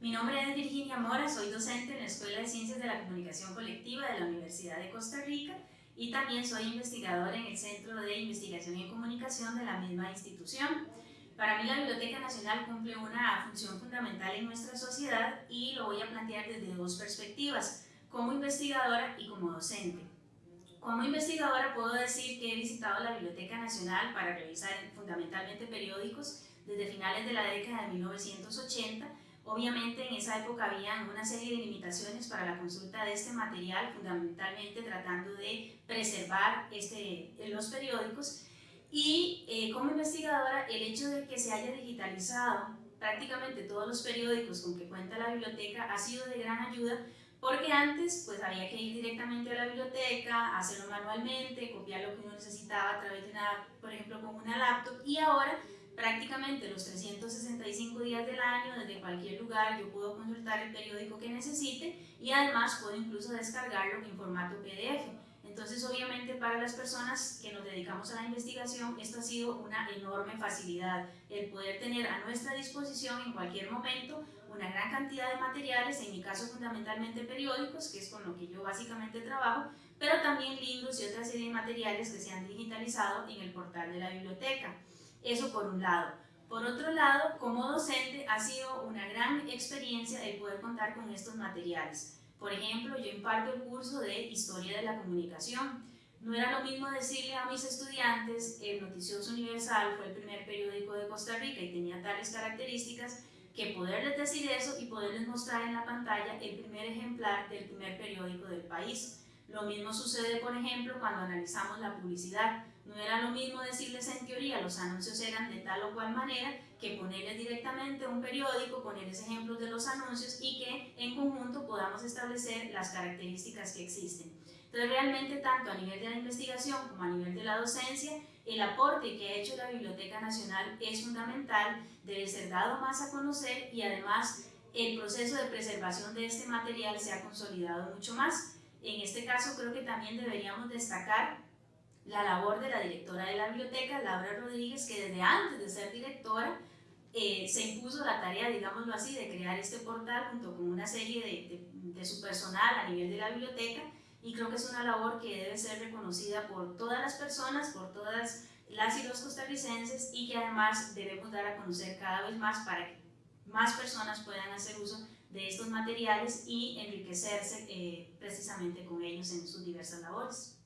Mi nombre es Virginia Mora, soy docente en la Escuela de Ciencias de la Comunicación Colectiva de la Universidad de Costa Rica y también soy investigadora en el Centro de Investigación y Comunicación de la misma institución. Para mí la Biblioteca Nacional cumple una función fundamental en nuestra sociedad y lo voy a plantear desde dos perspectivas, como investigadora y como docente. Como investigadora puedo decir que he visitado la Biblioteca Nacional para revisar fundamentalmente periódicos desde finales de la década de 1980 Obviamente en esa época había una serie de limitaciones para la consulta de este material, fundamentalmente tratando de preservar este, los periódicos. Y eh, como investigadora, el hecho de que se haya digitalizado prácticamente todos los periódicos con que cuenta la biblioteca ha sido de gran ayuda porque antes pues había que ir directamente a la biblioteca, hacerlo manualmente, copiar lo que uno necesitaba a través de una, por ejemplo, con una laptop y ahora prácticamente los 365 días del año, desde cualquier lugar, yo puedo consultar el periódico que necesite y además puedo incluso descargarlo en formato PDF. Entonces, obviamente, para las personas que nos dedicamos a la investigación, esto ha sido una enorme facilidad, el poder tener a nuestra disposición en cualquier momento una gran cantidad de materiales, en mi caso fundamentalmente periódicos, que es con lo que yo básicamente trabajo, pero también libros y otra serie de materiales que se han digitalizado en el portal de la biblioteca. Eso por un lado. Por otro lado, como docente ha sido una gran experiencia el poder contar con estos materiales. Por ejemplo, yo imparto el curso de Historia de la Comunicación. No era lo mismo decirle a mis estudiantes, el Noticioso Universal fue el primer periódico de Costa Rica y tenía tales características, que poderles decir eso y poderles mostrar en la pantalla el primer ejemplar del primer periódico del país. Lo mismo sucede, por ejemplo, cuando analizamos la publicidad. No era lo mismo decirles en teoría los anuncios eran de tal o cual manera que ponerles directamente un periódico, ponerles ejemplos de los anuncios y que en conjunto podamos establecer las características que existen. Entonces realmente tanto a nivel de la investigación como a nivel de la docencia, el aporte que ha hecho la Biblioteca Nacional es fundamental, debe ser dado más a conocer y además el proceso de preservación de este material se ha consolidado mucho más. En este caso creo que también deberíamos destacar la labor de la directora de la biblioteca, Laura Rodríguez, que desde antes de ser directora eh, se impuso la tarea, digámoslo así, de crear este portal junto con una serie de, de, su personal a nivel de la biblioteca y creo que es una labor que debe ser reconocida por todas las personas, por todas las y los costarricenses y que además debemos dar a conocer cada vez más para que más personas puedan hacer uso de estos materiales y enriquecerse eh, precisamente con ellos en sus diversas labores.